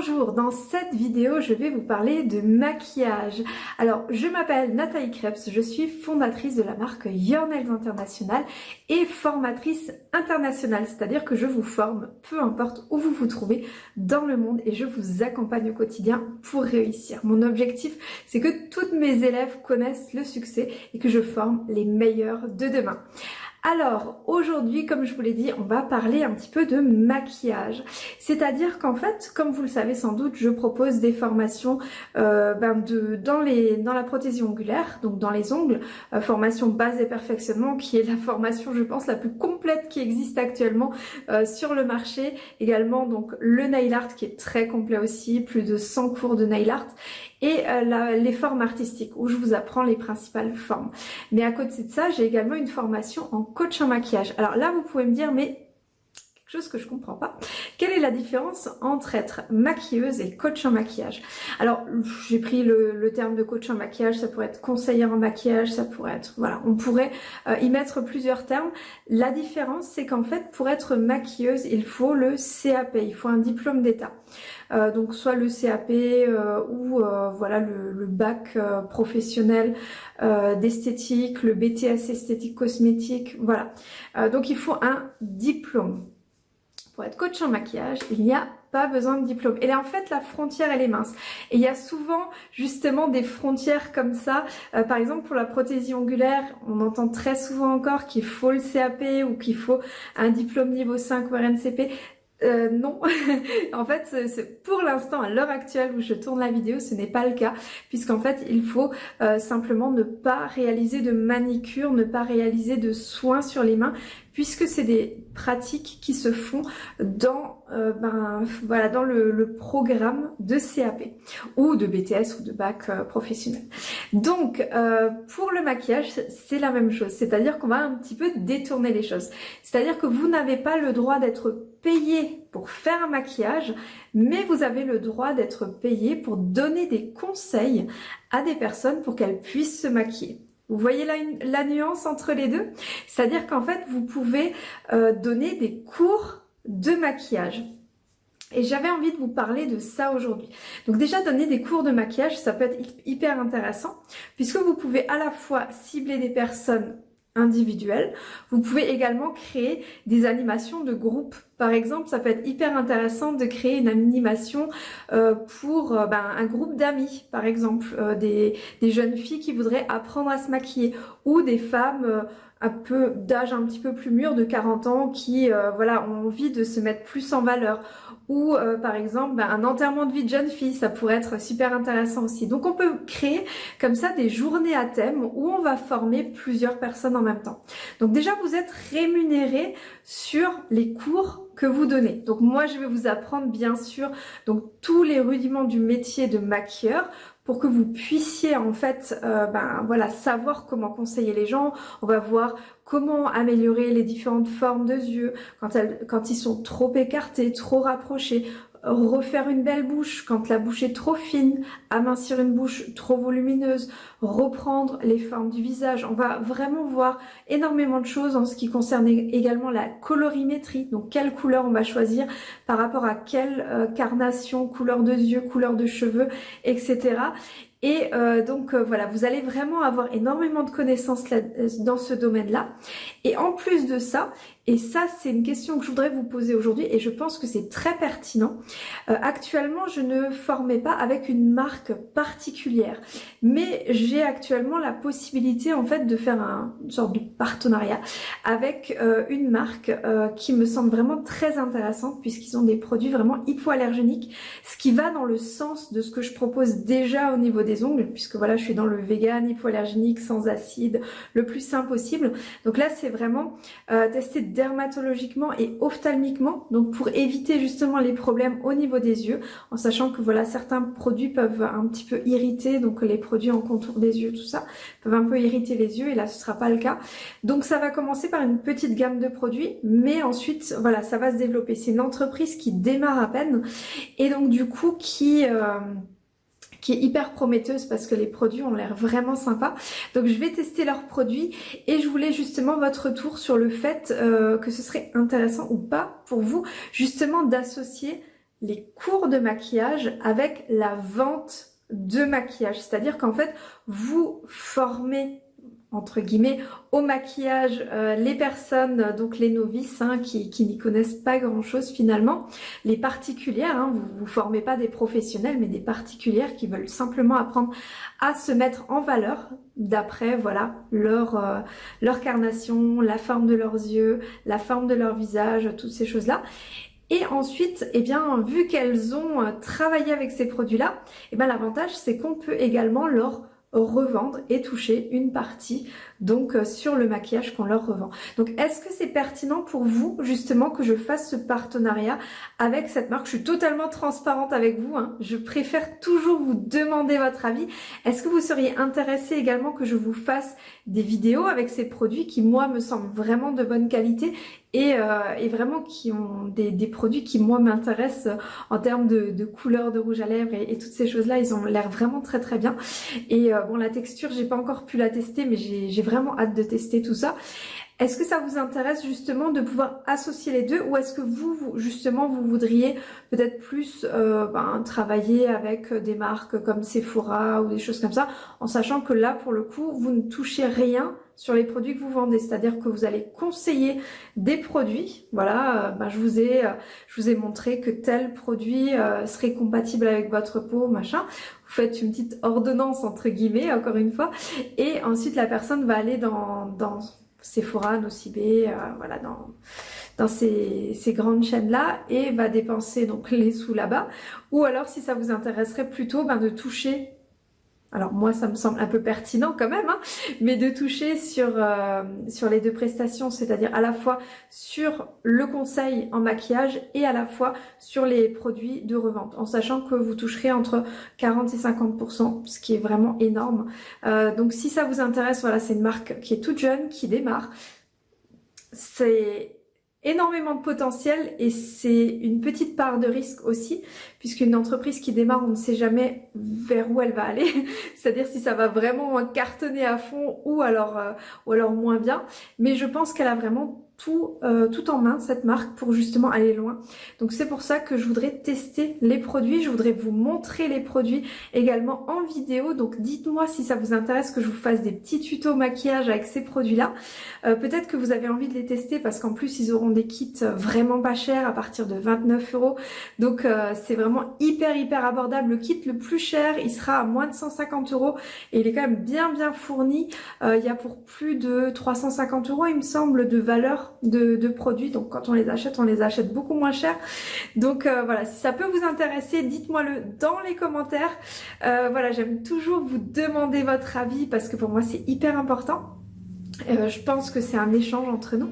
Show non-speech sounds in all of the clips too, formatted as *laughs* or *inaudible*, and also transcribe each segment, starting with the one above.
Bonjour, dans cette vidéo je vais vous parler de maquillage. Alors je m'appelle Nathalie Krebs, je suis fondatrice de la marque Your Nails International et formatrice internationale, c'est-à-dire que je vous forme peu importe où vous vous trouvez dans le monde et je vous accompagne au quotidien pour réussir. Mon objectif c'est que toutes mes élèves connaissent le succès et que je forme les meilleurs de demain. Alors aujourd'hui, comme je vous l'ai dit, on va parler un petit peu de maquillage. C'est-à-dire qu'en fait, comme vous le savez sans doute, je propose des formations euh, ben dans la prothésie ongulaire, donc dans les ongles, euh, formation base et perfectionnement, qui est la formation, je pense, la plus complète qui existe actuellement euh, sur le marché. Également, donc le nail art qui est très complet aussi, plus de 100 cours de nail art et euh, les formes artistiques où je vous apprends les principales formes. Mais à côté de ça, j'ai également une formation en coach en maquillage. Alors là, vous pouvez me dire, mais chose que je comprends pas. Quelle est la différence entre être maquilleuse et coach en maquillage? Alors, j'ai pris le, terme de coach en maquillage, ça pourrait être conseillère en maquillage, ça pourrait être... Voilà, on pourrait euh, y mettre plusieurs termes. La différence, c'est qu'en fait, pour être maquilleuse, il faut le CAP, il faut un diplôme d'état. Euh, donc soit le CAP euh, ou voilà le, le bac professionnel d'esthétique, le BTS esthétique cosmétique, voilà. donc il faut un diplôme pour être coach en maquillage, il n'y a pas besoin de diplôme. Et là, en fait, la frontière, elle est mince. Et il y a souvent, justement, des frontières comme ça. Euh, par exemple, pour la prothésie ongulaire, on entend très souvent encore qu'il faut le CAP ou qu'il faut un diplôme niveau 5 ou RNCP. Euh, non, *laughs* en fait, pour l'instant, à l'heure actuelle où je tourne la vidéo, ce n'est pas le cas, puisqu'en fait, il faut euh, simplement ne pas réaliser de manicure, ne pas réaliser de soins sur les mains, puisque c'est des pratiques qui se font dans, euh, ben, voilà, dans le, programme de CAP ou de BTS ou de bac professionnel. Donc pour le maquillage c'est la même chose, c'est-à-dire qu'on va un petit peu détourner les choses. C'est-à-dire que vous n'avez pas le droit d'être payé pour faire un maquillage, mais vous avez le droit d'être payé pour donner des conseils à des personnes pour qu'elles puissent se maquiller. Vous voyez la, la nuance entre les deux? C'est-à-dire qu'en fait, vous pouvez euh, donner des cours de maquillage. Et j'avais envie de vous parler de ça aujourd'hui. Donc déjà, donner des cours de maquillage, ça peut être hyper intéressant, puisque vous pouvez à la fois cibler des personnes individuelles, vous pouvez également créer des animations de groupe par exemple, ça peut être hyper intéressant de créer une animation euh, pour euh, ben, un groupe d'amis, par exemple, euh, des, jeunes filles qui voudraient apprendre à se maquiller ou des femmes un peu d'âge un petit peu plus mûr, de 40 ans, qui voilà ont envie de se mettre plus en valeur ou par exemple ben, un enterrement de vie de jeune fille, ça pourrait être super intéressant aussi. Donc on peut créer comme ça des journées à thème où on va former plusieurs personnes en même temps. Donc déjà vous êtes rémunéré sur les cours que vous donnez. Donc moi je vais vous apprendre bien sûr donc tous les rudiments du métier de maquilleur pour que vous puissiez en fait euh, ben voilà savoir comment conseiller les gens. On va voir comment améliorer les différentes formes de yeux quand elles quand ils sont trop écartés, trop rapprochés, refaire une belle bouche quand la bouche est trop fine, amincir une bouche trop volumineuse, reprendre les formes du visage. On va vraiment voir énormément de choses en ce qui concerne également la colorimétrie, donc quelle couleur on va choisir par rapport à quelle euh, carnation, couleur de yeux, couleur de cheveux, etc. Et euh, donc euh, voilà, vous allez vraiment avoir énormément de connaissances dans ce domaine-là. Et en plus de ça, et ça, c'est une question que je voudrais vous poser aujourd'hui et je pense que c'est très pertinent. Euh, actuellement, je ne formais pas avec une marque particulière, mais j'ai actuellement la possibilité en fait de faire un, une sorte de partenariat avec euh, une marque euh, qui me semble vraiment très intéressante puisqu'ils ont des produits vraiment hypoallergéniques, ce qui va dans le sens de ce que je propose déjà au niveau des ongles, puisque voilà, je suis dans le vegan, hypoallergénique, sans acide, le plus simple possible. Donc là, c'est vraiment tester dermatologiquement et ophtalmiquement, donc pour éviter justement les problèmes au niveau des yeux, en sachant que voilà certains produits peuvent un petit peu irriter, donc les produits en contour des yeux, tout ça, peuvent un peu irriter les yeux et là ce sera pas le cas. Donc ça va commencer par une petite gamme de produits, mais ensuite voilà ça va se développer. C'est une entreprise qui démarre à peine et donc du coup qui... Euh, qui est hyper prometteuse parce que les produits ont l'air vraiment sympas. Donc je vais tester leurs produits et je voulais justement votre retour sur le fait euh, que ce serait intéressant ou pas pour vous justement d'associer les cours de maquillage avec la vente de maquillage. C'est-à-dire qu'en fait, vous formez entre guillemets au maquillage euh, les personnes, donc les novices hein, qui, n'y connaissent pas grand chose finalement, les particulières, hein, vous vous formez pas des professionnels mais des particulières qui veulent simplement apprendre à se mettre en valeur d'après voilà leur, euh, leur carnation, la forme de leurs yeux, la forme de leur visage, toutes ces choses-là. Et ensuite, eh bien, vu qu'elles ont euh, travaillé avec ces produits-là, eh bien, l'avantage, c'est qu'on peut également leur revendre et toucher une partie donc euh, sur le maquillage qu'on leur revend. Donc est-ce que c'est pertinent pour vous justement que je fasse ce partenariat avec cette marque? Je suis totalement transparente avec vous, hein. je préfère toujours vous demander votre avis. Est-ce que vous seriez intéressé également que je vous fasse des vidéos avec ces produits qui moi me semblent vraiment de bonne qualité et, euh, et, vraiment qui ont des, des produits qui moi m'intéressent en termes de, de, couleur de rouge à lèvres et, toutes ces choses là ils ont l'air vraiment très très bien et euh, bon la texture j'ai pas encore pu la tester mais j'ai vraiment hâte de tester tout ça est-ce que ça vous intéresse justement de pouvoir associer les deux ou est-ce que vous, justement vous voudriez peut-être plus euh, ben, travailler avec des marques comme Sephora ou des choses comme ça en sachant que là pour le coup vous ne touchez rien sur les produits que vous vendez, c'est-à-dire que vous allez conseiller des produits. Voilà, euh, bah, je vous ai, euh, je vous ai montré que tel produit euh, serait compatible avec votre peau, machin. Vous faites une petite ordonnance entre guillemets, encore une fois, et ensuite la personne va aller dans, dans Sephora, Nocibé, voilà, dans dans ces, grandes chaînes là et va dépenser donc les sous là-bas. Ou alors si ça vous intéresserait plutôt ben, de toucher alors moi ça me semble un peu pertinent quand même, hein, mais de toucher sur, euh, sur les deux prestations, c'est-à-dire à la fois sur le conseil en maquillage et à la fois sur les produits de revente, en sachant que vous toucherez entre 40 et 50%, ce qui est vraiment énorme. Euh, donc si ça vous intéresse, voilà, c'est une marque qui est toute jeune, qui démarre. C'est énormément de potentiel et c'est une petite part de risque aussi puisqu'une entreprise qui démarre on ne sait jamais vers où elle va aller. *laughs* C'est-à-dire si ça va vraiment cartonner à fond ou alors euh, ou alors moins bien. Mais je pense qu'elle a vraiment tout, euh, tout en main cette marque pour justement aller loin. Donc c'est pour ça que je voudrais tester les produits, je voudrais vous montrer les produits également en vidéo. Donc dites-moi si ça vous intéresse que je vous fasse des petits tutos maquillage avec ces produits-là. Euh, peut-être que vous avez envie de les tester parce qu'en plus ils auront des kits vraiment pas chers à partir de 29 euros. Donc euh, c'est vraiment hyper hyper abordable. Le kit le plus cher il sera à moins de 150 euros et il est quand même bien bien fourni. il y a pour plus de 350 euros il me semble de valeur de, produits. Donc quand on les achète, on les achète beaucoup moins cher. Donc euh, voilà, si ça peut vous intéresser, dites-moi le dans les commentaires. Euh, voilà, j'aime toujours vous demander votre avis parce que pour moi c'est hyper important. Euh, je pense que c'est un échange entre nous.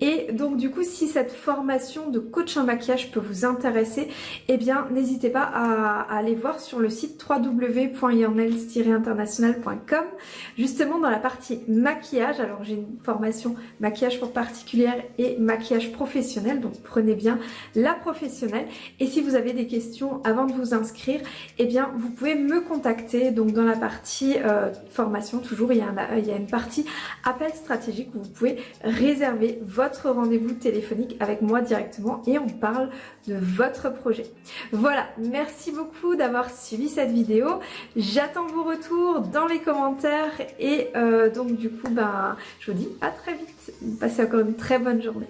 Et donc du coup, si cette formation de coach en maquillage peut vous intéresser, eh bien n'hésitez pas à, aller voir sur le site www.yurnels-international.com justement dans la partie maquillage. Alors j'ai une formation maquillage pour particulière et maquillage professionnel, donc prenez bien la professionnelle. Et si vous avez des questions avant de vous inscrire, eh bien vous pouvez me contacter. Donc dans la partie euh, formation, toujours il y, a il y a une partie appel stratégique vous pouvez réserver votre rendez-vous téléphonique avec moi directement et on parle de votre projet. Voilà, merci beaucoup d'avoir suivi cette vidéo. J'attends vos retours dans les commentaires et euh, donc du coup, ben, je vous dis à très vite. Passez encore une très bonne journée.